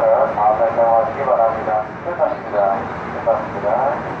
다음 발령하시기 바랍니다. 끝났습니다. 끝났습니다.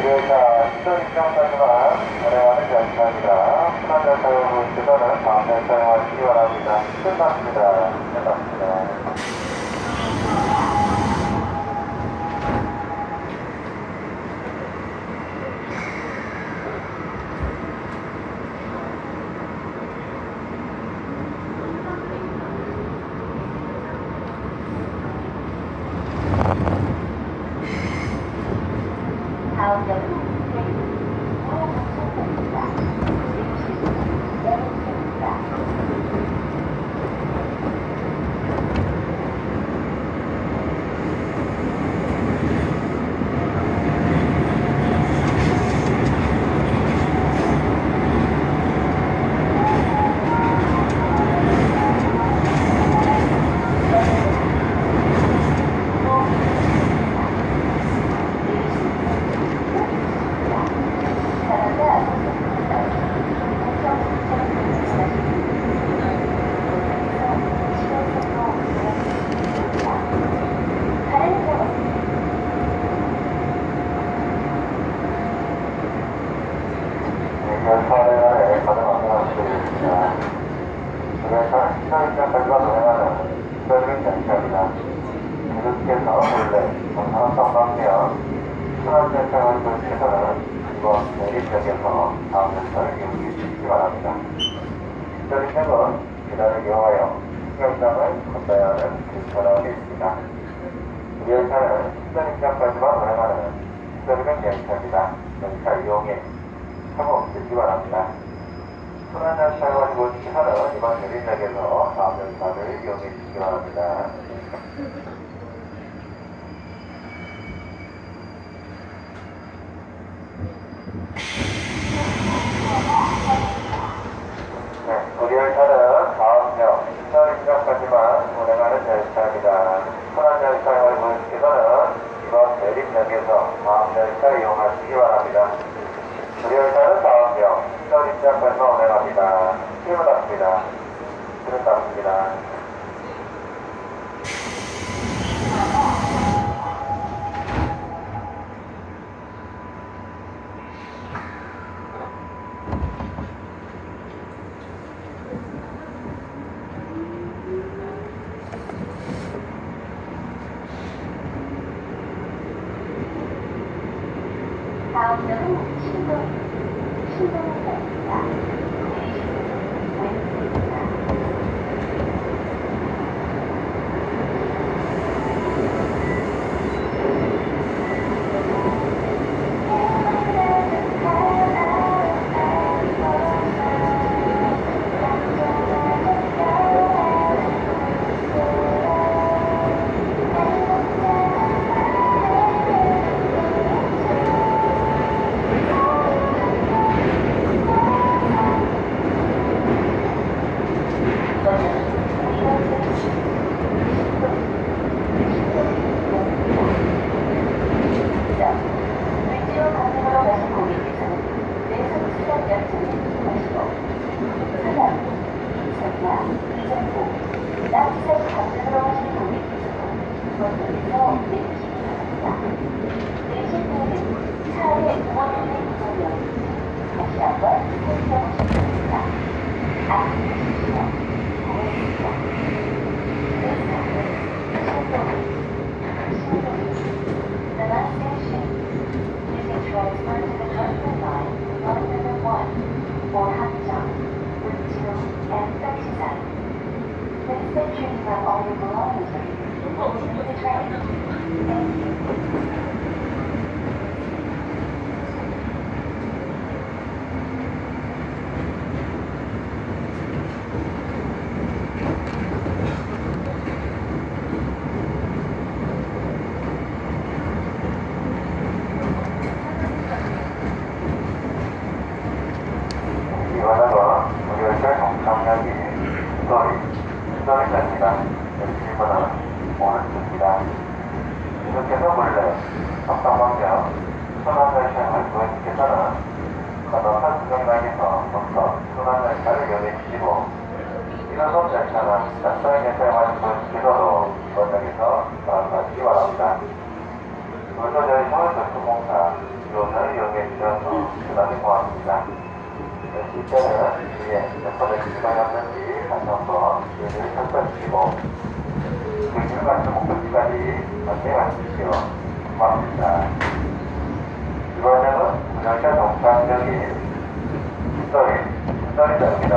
2회차 시설 입장까지만 운행하는 열차입니다. 순환 열차 여부 시설은 다음 열차에 와시기 바랍니다. 끝났습니다. 끝났습니다. 있습니다. 이 열차는 시선입장까지만 운행하는 시설명 열차입니다. 열차 이용에 사고 없으시기 바랍니다. 순환 열차를 가지고 주시서는 이번 내리역에서 다음 열차를 이용해 주시기 바랍니다. 네, 우리 열차는 다음역 신설입장까지만 운행하는 열차입니다. 순환 열차를 보시기서는 이번 내림역에서 다음 열차 이용하시기 바랍니다. 열차는 다음역 신설 입장까지만 운행합니다. 출발합니다. 출발합니다. 다음역은 신동. 왼쪽입니다. Or Hanjang with two and second. Inspections are only belonging to the train. 오른쪽입니다. 계속해서 원래 정상방면 순환열차를 고객께서는 건너편 수정장에서 순환열차를 이용해 주시고 이노선 열차는 낯선 가는 고객께서도 이번역에서 나가시기 바랍니다. 물도 열차의 교통공사 이용을 이용해 주셔서 대단히 고맙습니다. 실제는 뒤에 몇 번의 기간이었는지 다시 한번 기회를 살펴주시고 그 길까지 목적지까지 안내해 주십시오. 고맙습니다. 이번에는 운영자 동상역이 신설이, 신설이입니다.